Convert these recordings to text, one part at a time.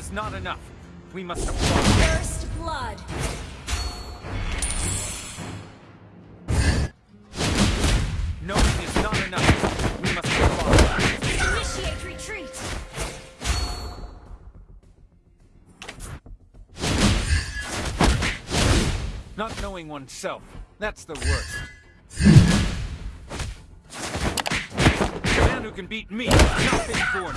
is not enough. We must apply. First blood. No, it is not enough. We must apply. Initiate retreat. Not knowing oneself. That's the worst. The man who can beat me, not been born.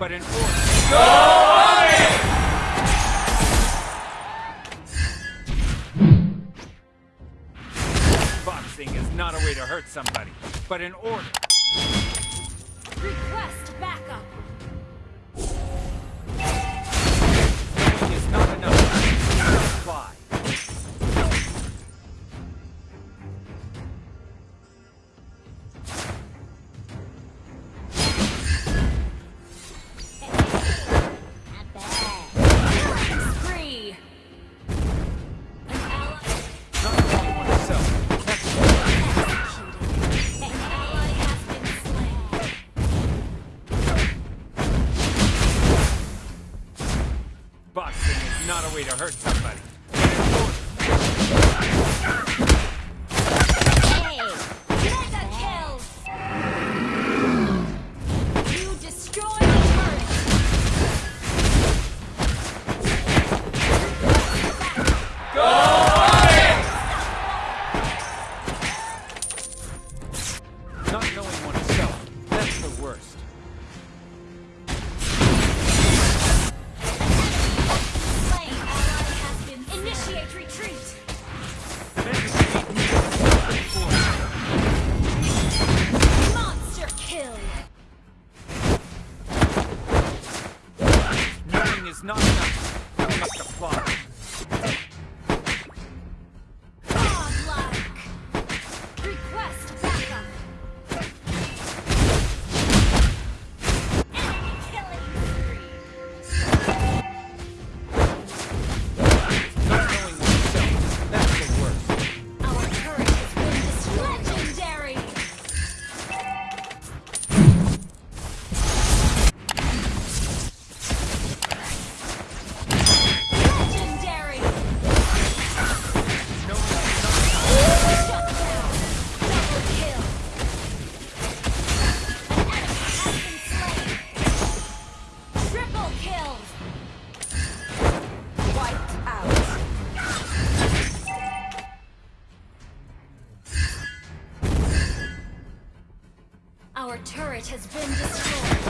but enforce. Go Army! Boxing is not a way to hurt somebody, but in order. Request backup. It's not enough. Fly. not a way to hurt somebody. Our turret has been destroyed.